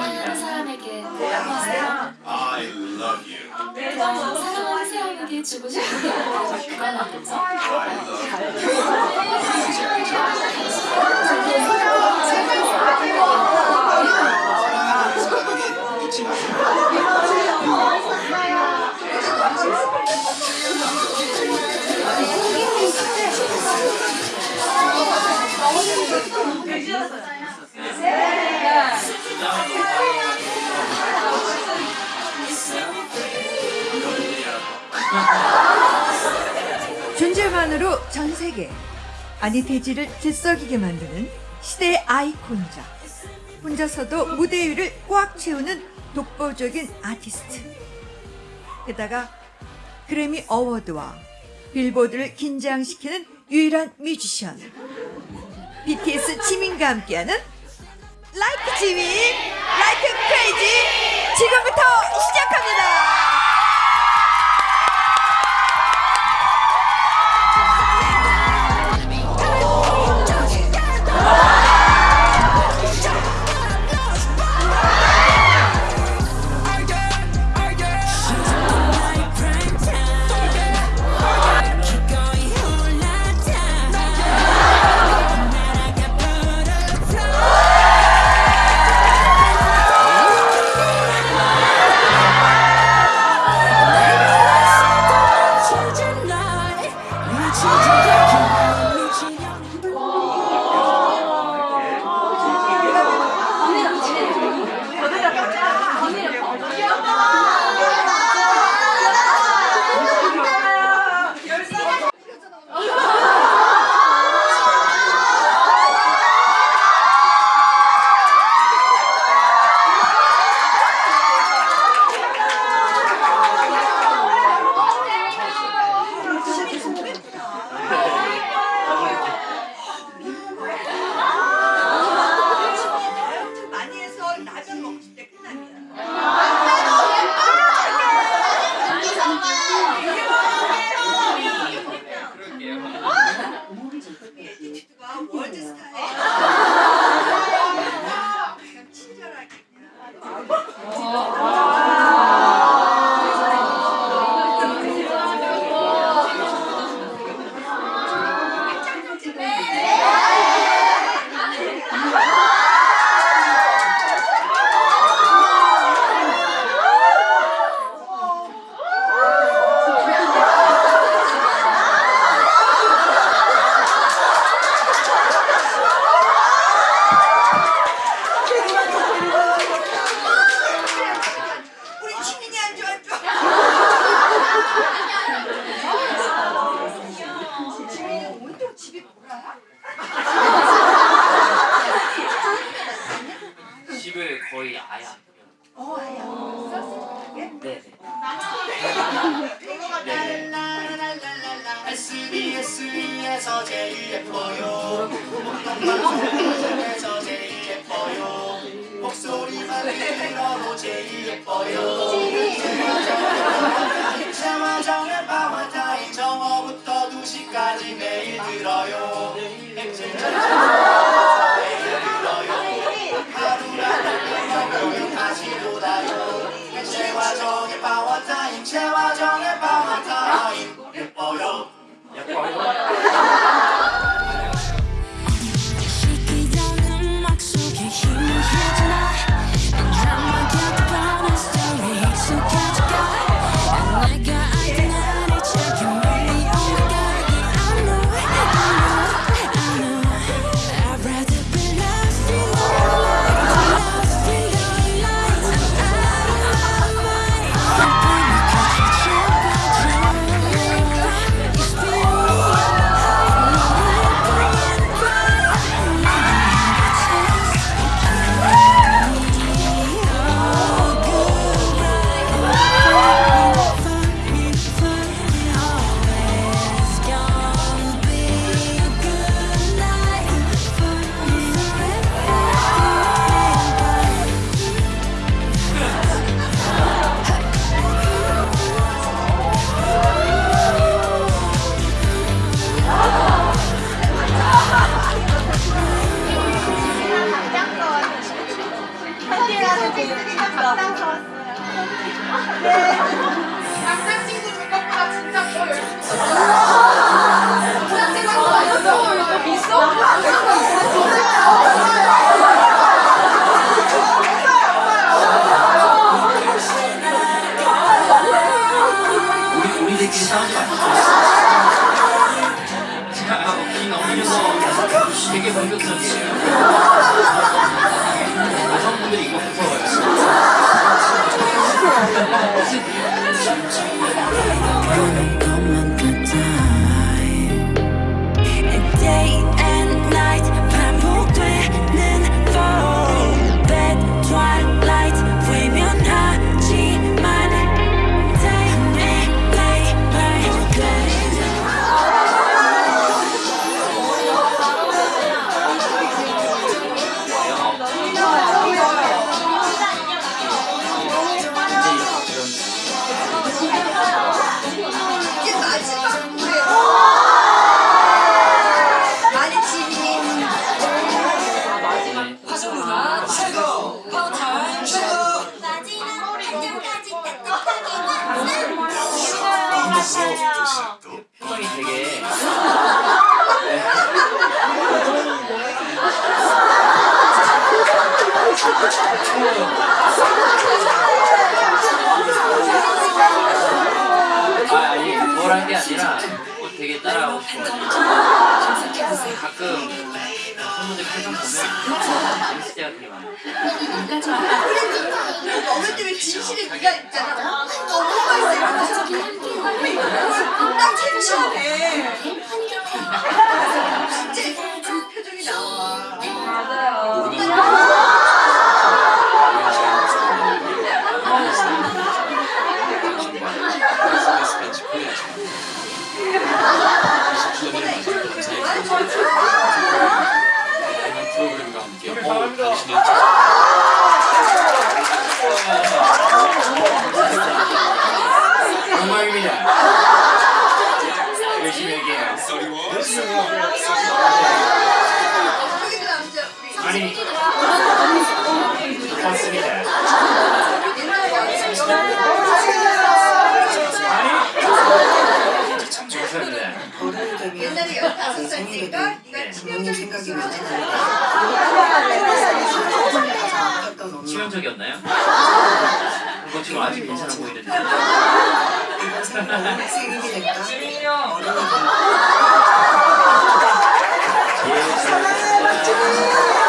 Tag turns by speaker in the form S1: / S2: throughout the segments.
S1: 사랑하는 사람에게 고백하세요.
S2: I love you.
S1: 사랑하는 사람에게 주고 싶은 게 그건 아니죠?
S2: I love you.
S3: 존재만으로 세계 아니 대지를 들썩이게 만드는 시대의 아이콘이자 혼자서도 무대 위를 꽉 채우는 독보적인 아티스트. 게다가 그래미 어워드와 빌보드를 긴장시키는 유일한 뮤지션 BTS 지민과 함께하는 라이크 지민 라이크 크레이지 지금부터 시작 SBS에서
S4: 제일 예뻐요. 방송에서 제일 예뻐요. 목소리만 들어도 제일 예뻐요. 최화정의 파워타임 정오부터 2시까지 매일 들어요.
S5: 아
S1: 아니
S6: 뭐란 게 아니라 뭐 되게 따라하고 싶어요. 가끔 선수들 표정 보면 재밌을 때가 되게 많아요.
S3: 어릴 때왜 진실의 네가 있잖아. 너무 맛있어 이러면서. 딱 해주시면 돼. 진짜 그 표정이 나와.
S6: 영광입니다. 열심히
S3: 우리.
S6: 아니 좋습니다.
S3: 옛날에 15살 때가 네가 치명적인
S6: 치명적이었나요? 그거 지금 아직 괜찮아 보이는데.
S7: 이런 생각이 생기게 됐다.
S3: 사랑을 받지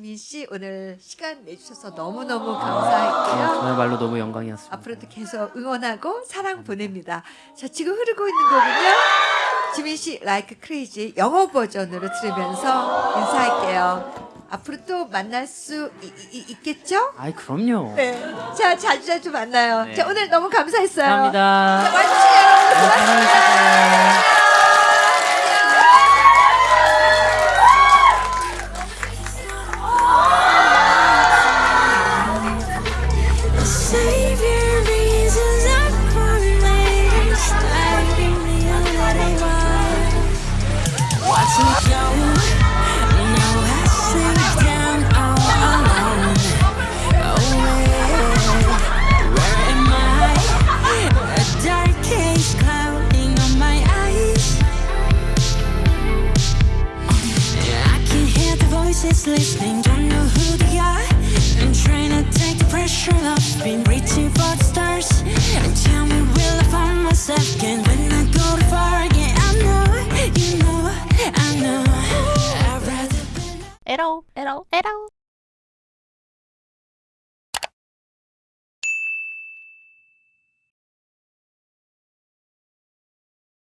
S3: 민 씨 오늘 시간 내주셔서 너무 너무 감사할게요.
S6: 저야말로 너무 영광이었습니다.
S3: 앞으로도 계속 응원하고 사랑 보냅니다. 자, 지금 흐르고 있는 곡은요. 지민 씨 라이크 크레이지 영어 버전으로 들으면서 인사할게요. 앞으로 또 만날 수 이- 이- 있겠죠?
S6: 아이 그럼요.
S3: 네. 자, 자주 자주 만나요.
S6: 네.
S3: 자, 오늘 너무 감사했어요.
S6: 감사합니다.
S3: 자, 와주신 여러분
S6: 네,
S3: 고맙습니다.
S4: listening, don't know who they are. I'm trying to take the pressure off, been reaching for the stars. And tell me, will I find myself again when I go too far? I know, you know, I know.
S8: At all, at all, at all.